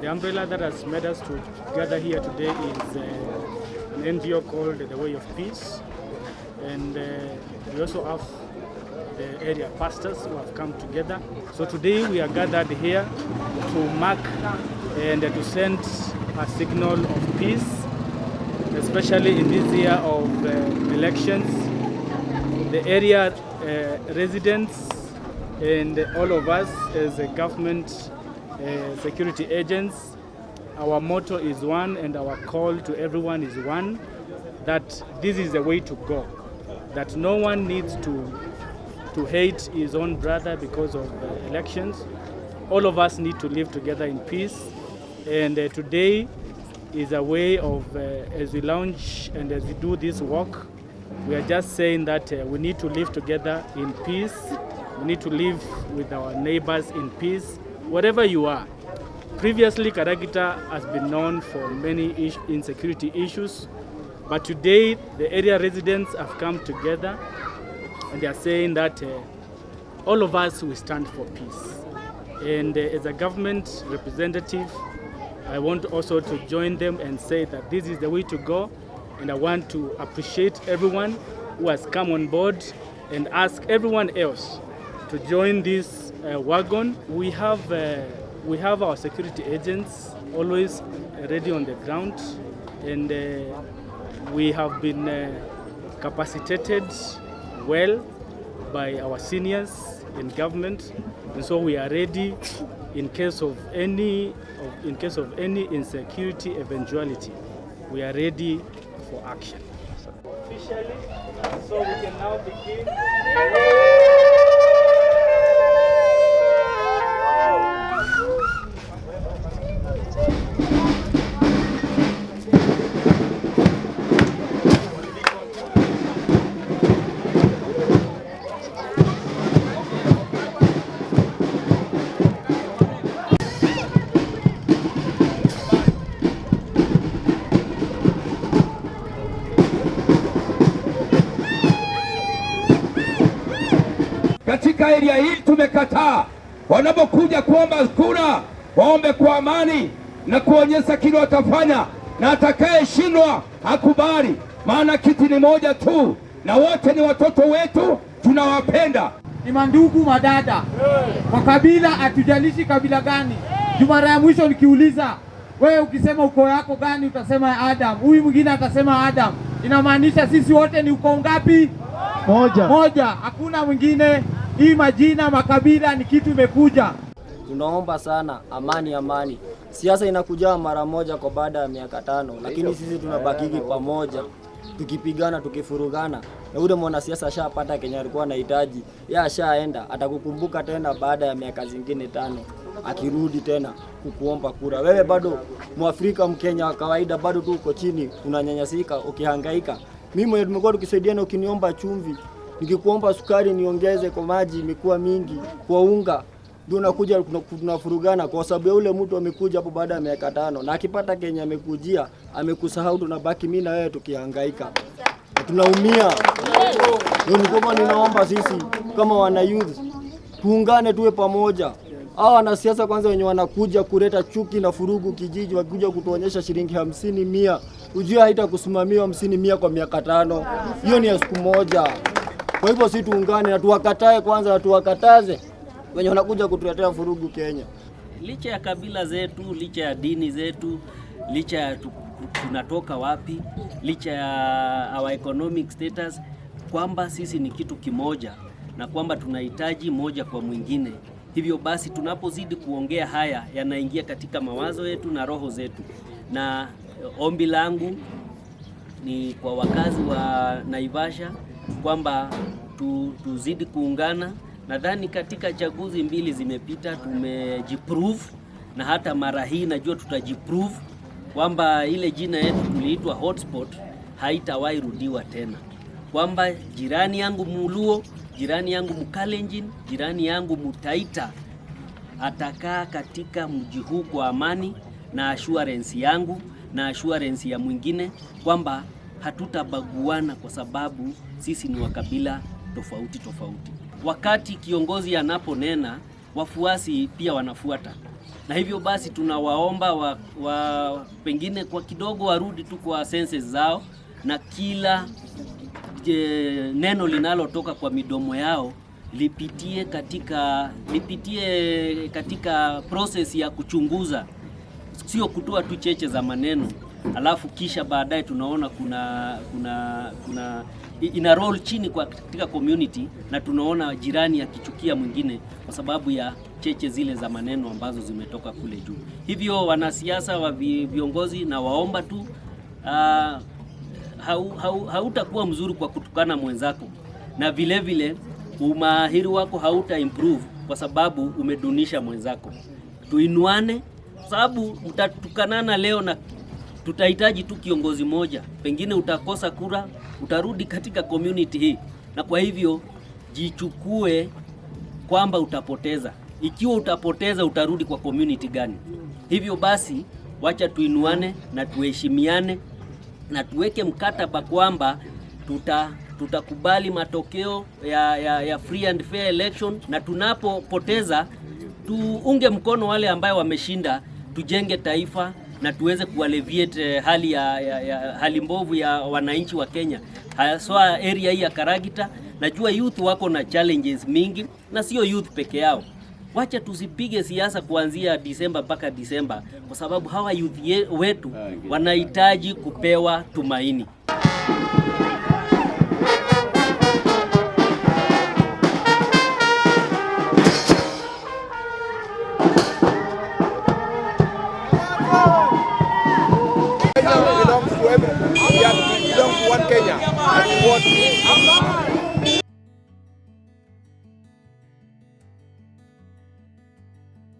The umbrella that has made us to gather here today is uh, an NGO called The Way of Peace. And uh, we also have the area pastors who have come together. So today we are gathered here to mark and to send a signal of peace, especially in this year of uh, elections. The area uh, residents and all of us as a government security agents, our motto is one and our call to everyone is one, that this is the way to go. That no one needs to, to hate his own brother because of uh, elections. All of us need to live together in peace. And uh, today is a way of, uh, as we launch and as we do this work, we are just saying that uh, we need to live together in peace. We need to live with our neighbors in peace, wherever you are. Previously, Karagita has been known for many is insecurity issues, but today the area residents have come together and they are saying that uh, all of us will stand for peace. And uh, as a government representative, I want also to join them and say that this is the way to go. And I want to appreciate everyone who has come on board and ask everyone else to join this wagon. We have, uh, we have our security agents always ready on the ground and uh, we have been uh, capacitated well by our seniors in government and so we are ready in case of any of, in case of any insecurity eventuality we are ready for action officially so we can now begin Katika eria hii tumekataa wanapokuja kuomba kura waombe kwa amani na kuonyesha kile watafanya, na atakayeshindwa hakubali, maana kiti ni moja tu na wote ni watoto wetu, tunawapenda. ni mandugu madada kwa kabila, hatujalishi kabila gani. Juu mara ya mwisho nikiuliza wewe, ukisema uko yako gani, utasema Adam, huyu mwingine atasema Adam. Inamaanisha sisi wote ni ukoo ngapi? Moja. Moja, hakuna mwingine. Hii majina makabila ni kitu imekuja. Tunaomba sana amani, amani. Siasa inakuja mara moja kwa baada ya miaka tano, lakini sisi tunabakiki pamoja tukipigana, tukifurugana, na ule mwanasiasa ashapata Kenya alikuwa anahitaji, yeye ashaenda, atakukumbuka tena baada ya miaka zingine tano akirudi tena kukuomba kura. Wewe bado Mwafrika, Mkenya wa kawaida, bado tu uko chini, unanyanyasika, ukihangaika. Mimi mwenye tumekuwa tukisaidiana, ukiniomba chumvi, nikikuomba sukari niongeze kwa maji, imekuwa mingi, kwa unga ndio unakuja tunafurugana kwa sababu ya ule mtu amekuja hapo baada ya miaka tano, na akipata Kenya amekujia amekusahau, tunabaki mimi na wewe tukihangaika, tunaumia. Ndio nikoma, ninaomba sisi kama wana youth tuungane, tuwe pamoja. Hawa wanasiasa kwanza wenye wanakuja kuleta chuki na furugu kijiji, wakikuja kutuonyesha shilingi hamsini mia, ujue haitakusimamia hamsini mia kwa miaka tano, hiyo ni ya siku moja. Kwa hivyo si tuungane na tuwakatae kwanza, tuwakataze wenye wanakuja kutuletea furugu Kenya. licha ya kabila zetu, licha ya dini zetu, licha ya tunatoka wapi, licha ya our economic status, kwamba sisi ni kitu kimoja na kwamba tunahitaji moja kwa mwingine. Hivyo basi tunapozidi kuongea haya yanaingia katika mawazo yetu na roho zetu, na ombi langu ni kwa wakazi wa Naivasha kwamba tu, tuzidi kuungana. Nadhani katika chaguzi mbili zimepita tumejiprove, na hata mara hii najua tutajiprove kwamba ile jina yetu tuliitwa hotspot haitawahi rudiwa tena, kwamba jirani yangu Muluo, jirani yangu Mkalenjin, jirani yangu Mutaita atakaa katika mji huu kwa amani na assurance yangu na assurance ya mwingine kwamba hatutabaguana kwa sababu sisi ni wakabila tofauti tofauti. Wakati kiongozi anaponena, wafuasi pia wanafuata. na hivyo basi tunawaomba wa, wa pengine kwa kidogo warudi tu kwa senses zao na kila je, neno linalotoka kwa midomo yao lipitie katika lipitie katika process ya kuchunguza, sio kutoa tu cheche za maneno alafu kisha baadaye tunaona kuna kuna kuna ina roll chini kwa katika community na tunaona jirani akichukia mwingine kwa sababu ya cheche zile za maneno ambazo zimetoka kule juu. Hivyo wanasiasa wa viongozi na waomba tu uh, hau, hau, hautakuwa mzuri kwa kutukana mwenzako na vile vile umahiri wako hauta improve kwa sababu umedunisha mwenzako. Tuinuane sababu mtatukanana leo na tutahitaji tu kiongozi moja, pengine utakosa kura, utarudi katika community hii, na kwa hivyo jichukue kwamba utapoteza. Ikiwa utapoteza, utarudi kwa community gani? Hivyo basi, wacha tuinuane na tuheshimiane na tuweke mkataba kwamba tuta tutakubali matokeo ya, ya, ya free and fair election, na tunapopoteza tuunge mkono wale ambayo wameshinda, tujenge taifa na tuweze kualeviate alleviate hali ya, ya, ya hali mbovu ya wananchi wa Kenya, haswa area hii ya Karagita. Najua youth wako na challenges mingi, na sio youth peke yao. Wacha tusipige siasa kuanzia Disemba mpaka Disemba, kwa sababu hawa youth wetu wanahitaji kupewa tumaini. Kenya